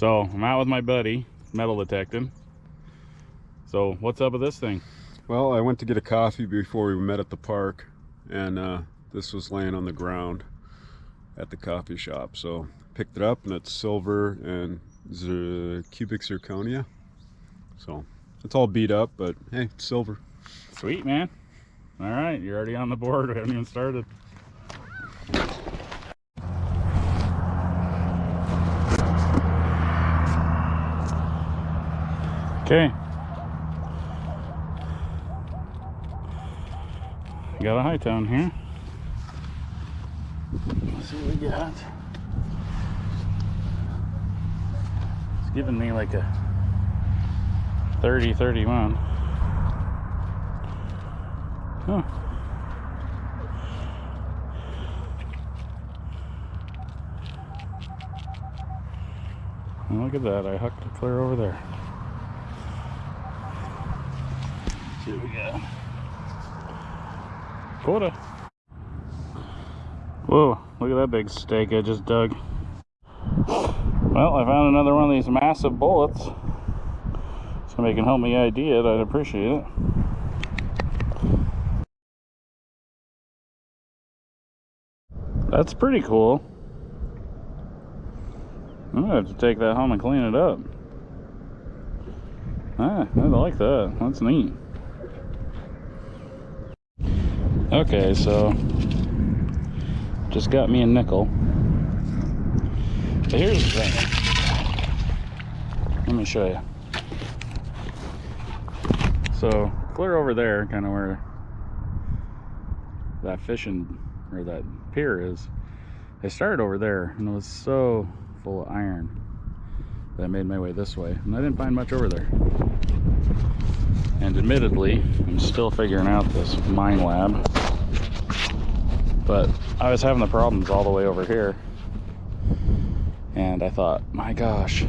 So I'm out with my buddy, metal detecting. So what's up with this thing? Well, I went to get a coffee before we met at the park, and uh, this was laying on the ground at the coffee shop. So picked it up, and it's silver and cubic zirconia. So it's all beat up, but hey, it's silver. Sweet, man. All right, you're already on the board. We haven't even started. Okay. Got a high tone here. Let's see what we got. It's giving me like a 30, 31. Huh. Look at that. I hooked it clear over there. What we got. Quota. Whoa, look at that big stake I just dug. Well, I found another one of these massive bullets. Somebody can help me ID it, I'd appreciate it. That's pretty cool. I'm gonna have to take that home and clean it up. Ah, I like that. That's neat. Okay, so just got me a nickel. But here's the thing. Let me show you. So clear over there, kind of where that fishing or that pier is. I started over there and it was so full of iron that I made my way this way and I didn't find much over there. And admittedly, I'm still figuring out this Minelab. But I was having the problems all the way over here. And I thought, my gosh,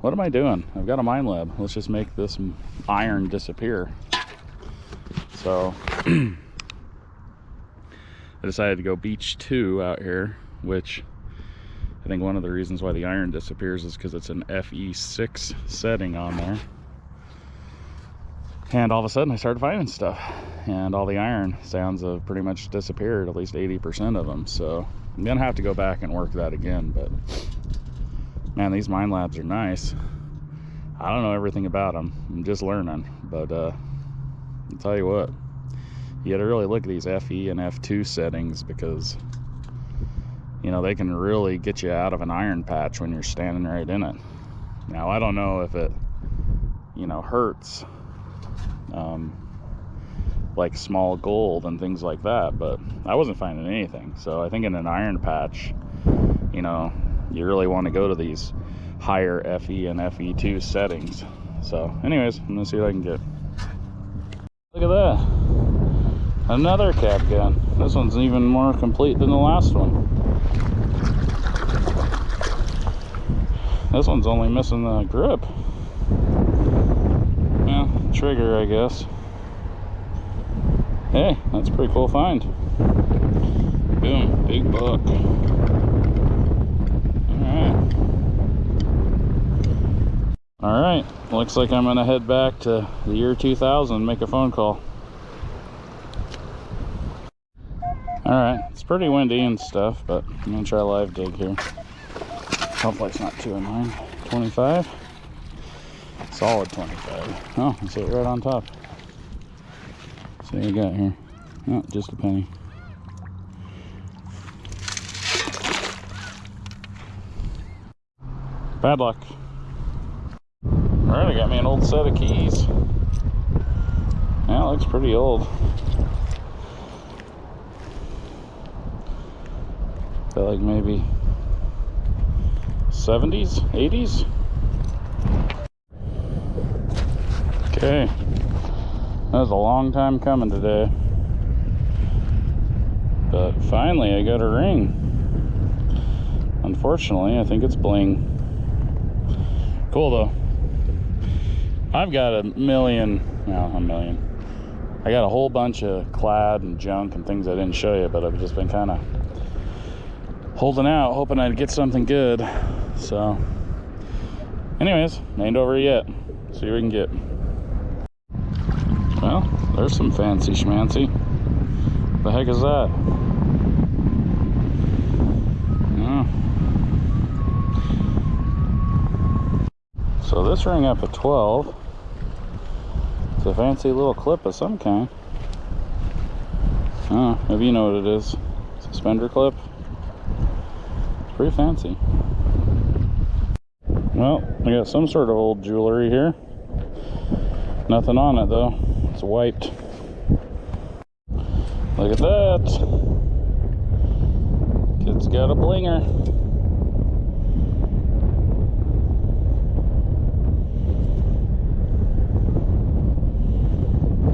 what am I doing? I've got a Minelab. Let's just make this iron disappear. So I decided to go beach two out here, which I think one of the reasons why the iron disappears is because it's an FE6 setting on there. And all of a sudden I started finding stuff and all the iron sounds have pretty much disappeared, at least 80% of them. So I'm gonna have to go back and work that again, but man, these Minelabs are nice. I don't know everything about them. I'm just learning, but uh, I'll tell you what, you gotta really look at these FE and F2 settings because you know, they can really get you out of an iron patch when you're standing right in it. Now, I don't know if it, you know, hurts um, like small gold and things like that, but I wasn't finding anything. So I think in an iron patch, you know, you really want to go to these higher FE and FE2 settings. So anyways, I'm gonna see what I can get. Look at that. Another cap gun. This one's even more complete than the last one. This one's only missing the grip. Yeah, trigger, I guess. Hey, that's a pretty cool find. Boom, big buck. Alright. Alright, looks like I'm gonna head back to the year 2000 and make a phone call. Alright, it's pretty windy and stuff, but I'm gonna try a live dig here. It's not too annoying. 25. Solid 25. Oh, I see it right on top. See you got here. Oh, just a penny. Bad luck. Alright, I got me an old set of keys. Yeah, looks pretty old. Feel like maybe 70s, 80s. Okay, that was a long time coming today. But finally I got a ring. Unfortunately, I think it's bling. Cool though. I've got a million, well, a million. I got a whole bunch of clad and junk and things I didn't show you, but I've just been kind of holding out, hoping I'd get something good. So Anyways, ain't over yet. See what we can get. Well, there's some fancy schmancy. The heck is that? Yeah. So this ring up at 12. It's a fancy little clip of some kind. Oh, maybe you know what it is. Suspender clip. It's pretty fancy. Well, I got some sort of old jewelry here. Nothing on it though. It's wiped. Look at that. Kid's got a blinger.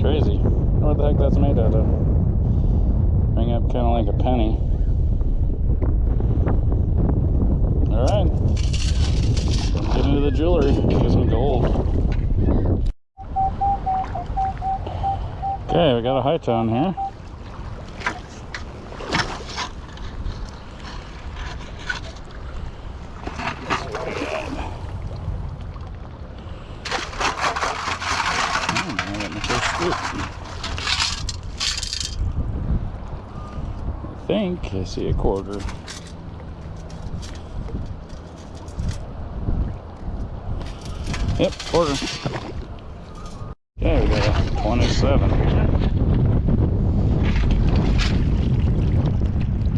Crazy. What the heck that's made out of? Ring up kind of like a penny. Let's get into the jewelry. Get some gold. Okay, we got a high tone here. Hmm, scoop. I think I see a quarter. Yep, quarter. Okay, we got a 27.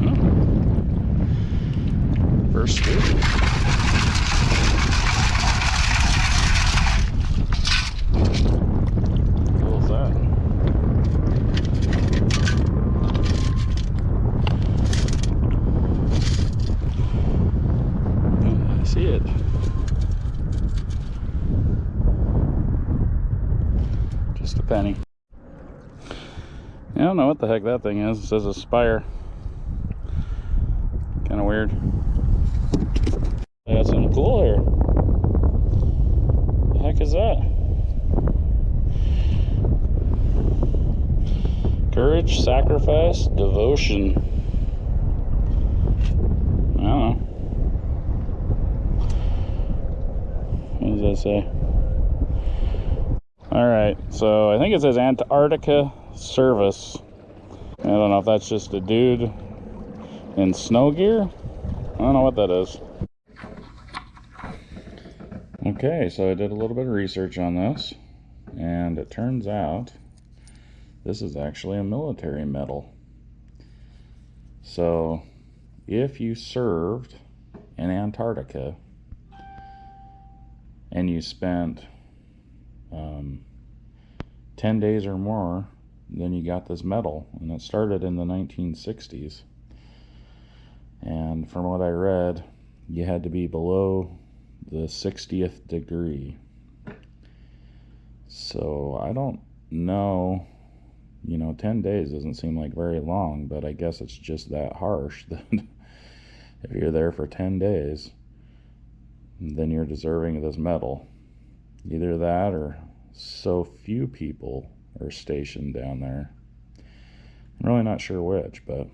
Hmm. First scoop. Cool is that? I see it. Just a penny. I don't know what the heck that thing is. It says Aspire. Kind of weird. Got something cool here. The heck is that? Courage, sacrifice, devotion. I don't know. What does that say? All right, so I think it says Antarctica Service. I don't know if that's just a dude in snow gear. I don't know what that is. Okay, so I did a little bit of research on this, and it turns out this is actually a military medal. So, if you served in Antarctica and you spent um, 10 days or more, then you got this medal. And it started in the 1960s. And from what I read, you had to be below the 60th degree. So I don't know. You know, 10 days doesn't seem like very long, but I guess it's just that harsh that if you're there for 10 days, then you're deserving of this medal. Either that or so few people are stationed down there. I'm really not sure which, but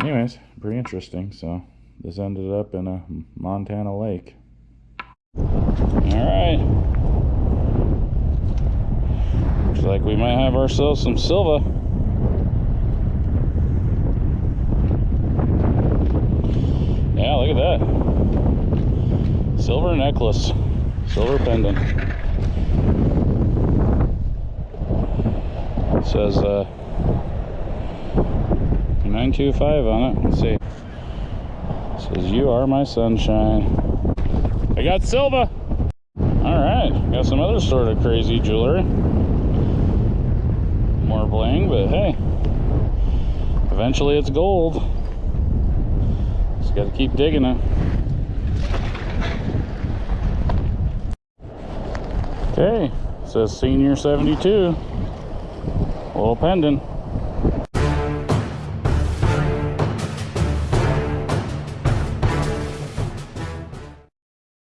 anyways, pretty interesting. So this ended up in a Montana lake. All right. Looks like we might have ourselves some silver. Yeah, look at that. Silver necklace. Silver pendant. It says uh, 925 on it. Let's see. It says, You are my sunshine. I got silver. All right. Got some other sort of crazy jewelry. More bling, but hey. Eventually it's gold. Just got to keep digging it. Okay, says senior 72. A Little pendant.